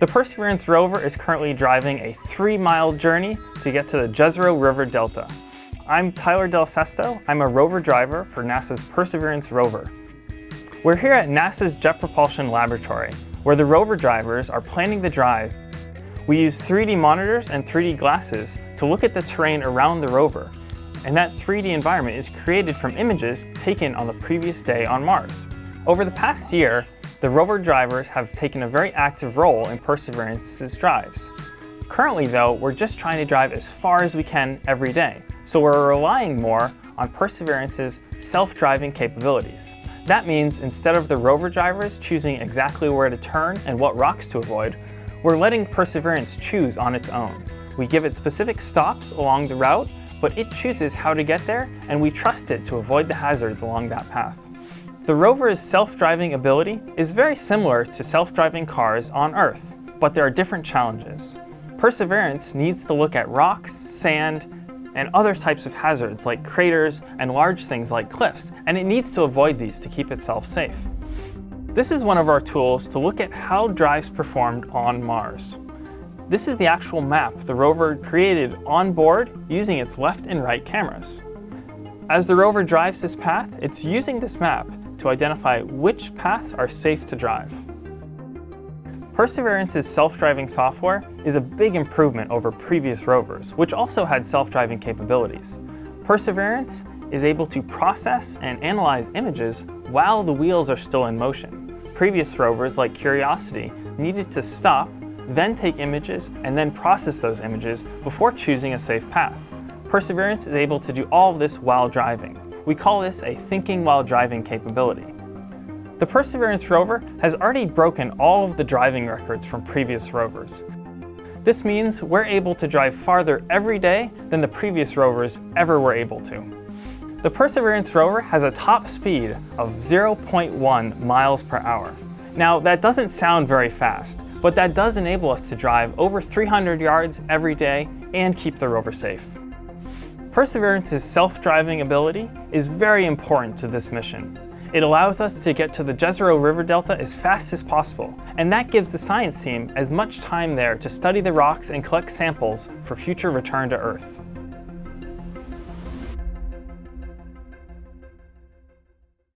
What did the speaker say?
The Perseverance rover is currently driving a three-mile journey to get to the Jezero River Delta. I'm Tyler Del Sesto. I'm a rover driver for NASA's Perseverance rover. We're here at NASA's Jet Propulsion Laboratory, where the rover drivers are planning the drive. We use 3D monitors and 3D glasses to look at the terrain around the rover, and that 3D environment is created from images taken on the previous day on Mars. Over the past year, the rover drivers have taken a very active role in Perseverance's drives. Currently though, we're just trying to drive as far as we can every day, so we're relying more on Perseverance's self-driving capabilities. That means instead of the rover drivers choosing exactly where to turn and what rocks to avoid, we're letting Perseverance choose on its own. We give it specific stops along the route, but it chooses how to get there, and we trust it to avoid the hazards along that path. The rover's self-driving ability is very similar to self-driving cars on Earth, but there are different challenges. Perseverance needs to look at rocks, sand, and other types of hazards like craters and large things like cliffs, and it needs to avoid these to keep itself safe. This is one of our tools to look at how drives performed on Mars. This is the actual map the rover created on board using its left and right cameras. As the rover drives this path, it's using this map to identify which paths are safe to drive. Perseverance's self-driving software is a big improvement over previous rovers, which also had self-driving capabilities. Perseverance is able to process and analyze images while the wheels are still in motion. Previous rovers, like Curiosity, needed to stop, then take images, and then process those images before choosing a safe path. Perseverance is able to do all of this while driving. We call this a thinking while driving capability. The Perseverance rover has already broken all of the driving records from previous rovers. This means we're able to drive farther every day than the previous rovers ever were able to. The Perseverance rover has a top speed of 0.1 miles per hour. Now that doesn't sound very fast, but that does enable us to drive over 300 yards every day and keep the rover safe. Perseverance's self-driving ability is very important to this mission. It allows us to get to the Jezero River Delta as fast as possible, and that gives the science team as much time there to study the rocks and collect samples for future return to Earth.